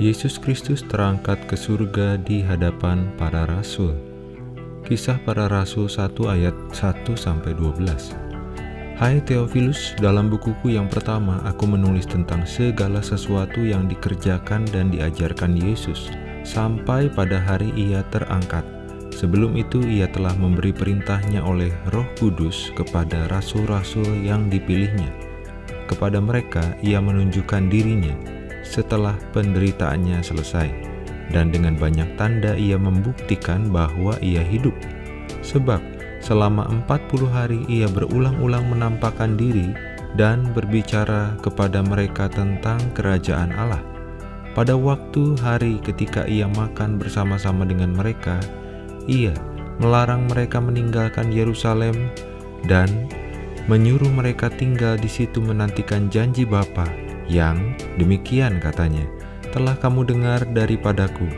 Yesus Kristus terangkat ke surga di hadapan para rasul. Kisah para rasul 1 ayat 1 sampai 12. Hai Theophilus, dalam bukuku yang pertama aku menulis tentang segala sesuatu yang dikerjakan dan diajarkan Yesus sampai pada hari ia terangkat. Sebelum itu ia telah memberi perintahnya oleh roh kudus kepada rasul-rasul yang dipilihnya. Kepada mereka ia menunjukkan dirinya setelah penderitaannya selesai, dan dengan banyak tanda ia membuktikan bahwa ia hidup. Sebab selama 40 hari ia berulang-ulang menampakkan diri dan berbicara kepada mereka tentang kerajaan Allah. Pada waktu hari ketika ia makan bersama-sama dengan mereka, ia melarang mereka meninggalkan Yerusalem dan menyuruh mereka tinggal di situ menantikan janji Bapa yang demikian katanya, telah kamu dengar daripadaku.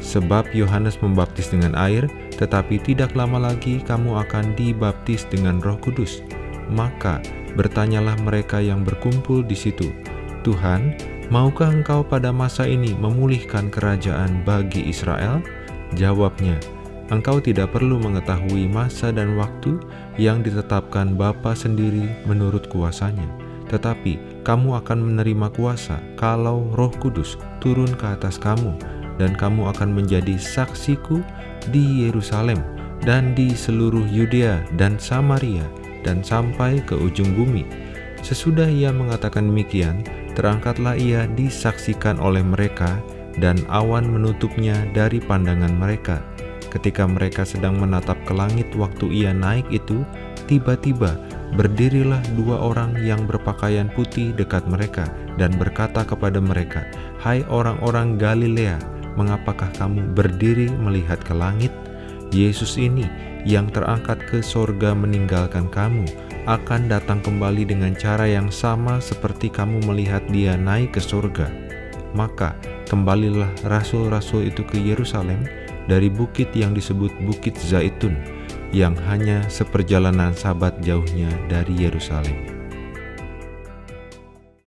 Sebab Yohanes membaptis dengan air, tetapi tidak lama lagi kamu akan dibaptis dengan roh kudus. Maka bertanyalah mereka yang berkumpul di situ, Tuhan, maukah engkau pada masa ini memulihkan kerajaan bagi Israel? Jawabnya, engkau tidak perlu mengetahui masa dan waktu yang ditetapkan Bapa sendiri menurut kuasanya tetapi kamu akan menerima kuasa kalau roh kudus turun ke atas kamu, dan kamu akan menjadi saksiku di Yerusalem dan di seluruh Yudea dan Samaria dan sampai ke ujung bumi. Sesudah ia mengatakan demikian, terangkatlah ia disaksikan oleh mereka dan awan menutupnya dari pandangan mereka. Ketika mereka sedang menatap ke langit waktu ia naik itu, tiba-tiba Berdirilah dua orang yang berpakaian putih dekat mereka dan berkata kepada mereka, Hai orang-orang Galilea, mengapakah kamu berdiri melihat ke langit? Yesus ini yang terangkat ke sorga meninggalkan kamu, akan datang kembali dengan cara yang sama seperti kamu melihat dia naik ke sorga. Maka kembalilah rasul-rasul itu ke Yerusalem dari bukit yang disebut Bukit Zaitun, yang hanya seperjalanan sabat jauhnya dari Yerusalem.